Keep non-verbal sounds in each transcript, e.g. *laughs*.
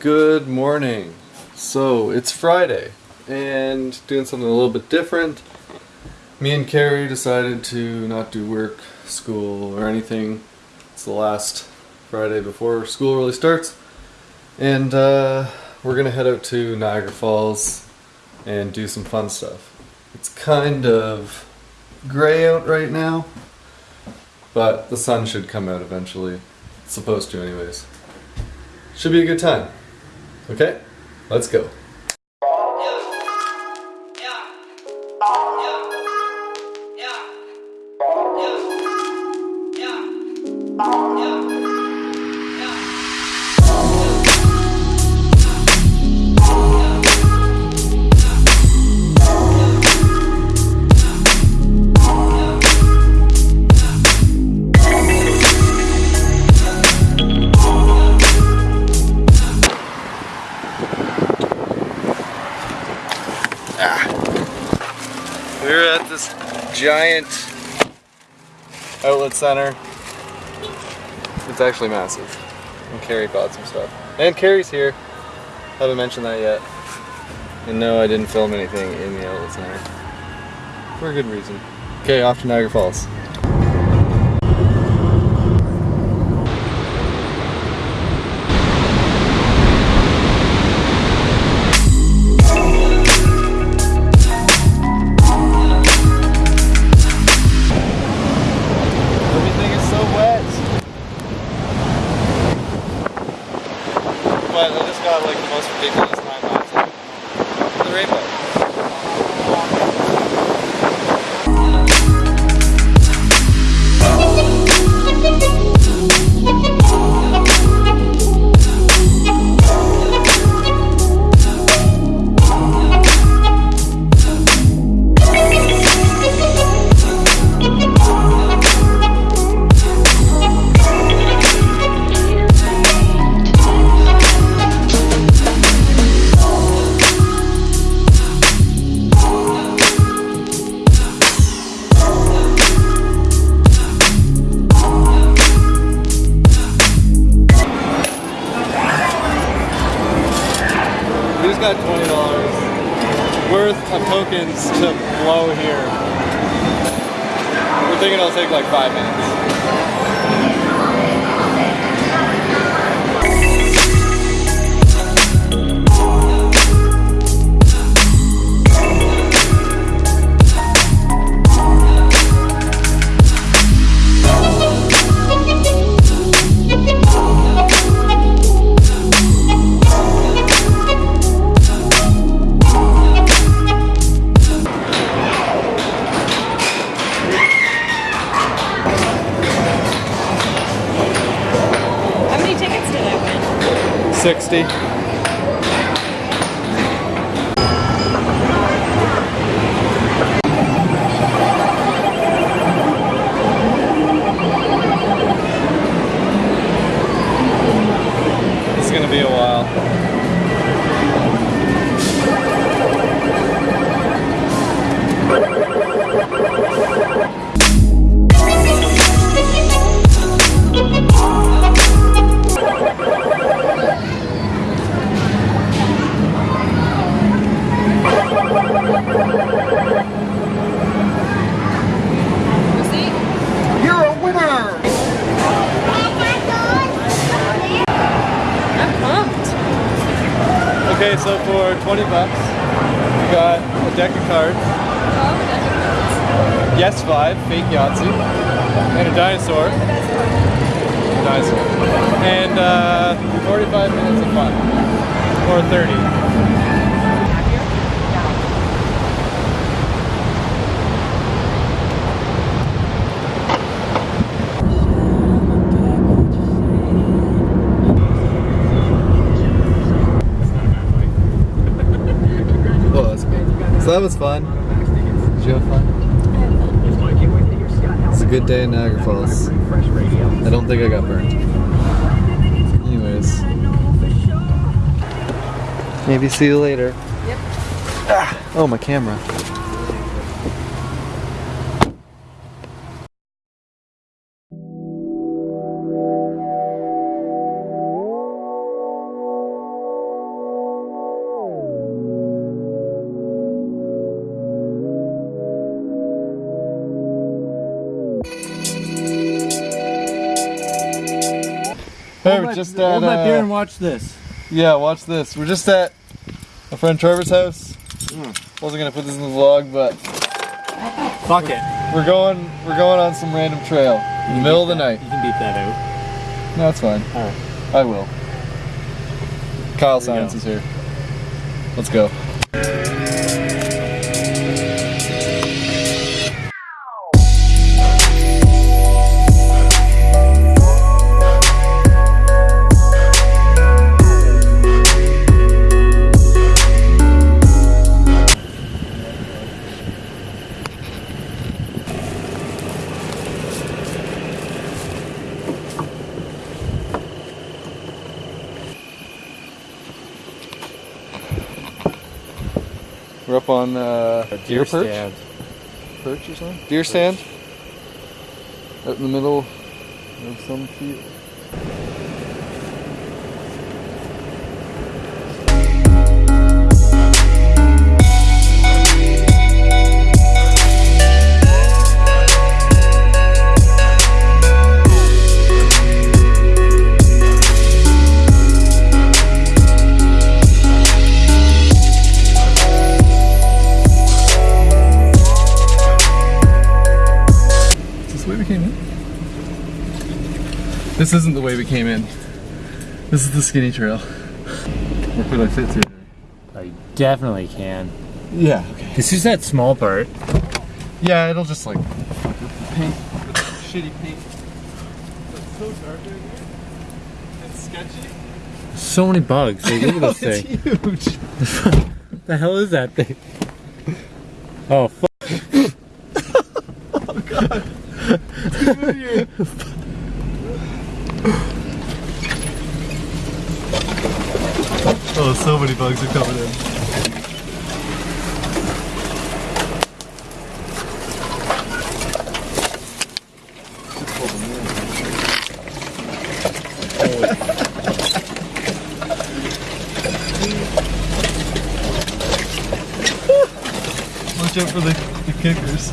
Good morning. So it's Friday and doing something a little bit different. Me and Carrie decided to not do work, school, or anything. It's the last Friday before school really starts. And uh, we're gonna head out to Niagara Falls and do some fun stuff. It's kind of gray out right now, but the sun should come out eventually. It's supposed to anyways. Should be a good time. Okay, let's go. We're at this giant outlet center. It's actually massive. And Carrie bought some stuff. And Carrie's here. Haven't mentioned that yet. And no, I didn't film anything in the outlet center. For a good reason. Okay, off to Niagara Falls. Worth of tokens to blow here. We're thinking it'll take like five minutes. 60. Okay, so for 20 bucks, we got a deck of cards, Yes 5, fake Yahtzee, and a dinosaur. Dinosaur. And uh, 45 minutes of fun. Or 30. That was fun. Did you have fun? It's a good day in Niagara Falls. I don't think I got burned. Anyways. Maybe see you later. Yep. Ah, oh, my camera. We're just at Hold my beer uh, and watch this. yeah. Watch this. We're just at a friend Trevor's house. Hmm. Wasn't gonna put this in the vlog, but Fuck it. we're going. We're going on some random trail in the middle of the night. You can beat that out. No, it's fine. Alright. I will. Kyle Science go. is here. Let's go. We're up on uh, deer perch. stand. Perch or something? Deer stand. Out in the middle of some field. This isn't the way we came in. This is the skinny trail. Where could I fit through there? I definitely can. Yeah, okay. This is that small part. Yeah, it'll just like paint, shitty paint. It's so dark in here. It's sketchy. So many bugs. Like, look at this it's thing. huge. *laughs* The hell is that thing? Oh, fuck. Oh, so many bugs are coming in. Watch out for the, the kickers.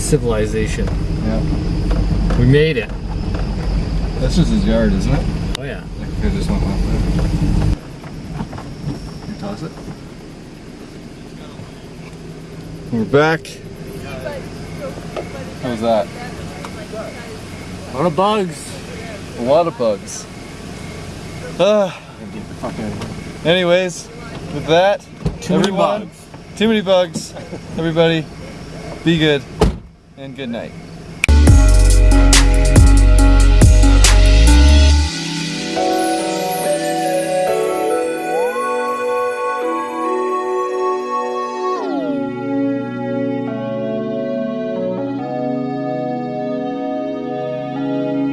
Civilization. Yeah. We made it. That's just his yard, isn't it? Oh, yeah. I just went off there. It. We're back. How's that? A lot of bugs. A lot of bugs. Ah. Anyways, with that, Too many everyone, bugs. too many bugs. Everybody, be good and good night.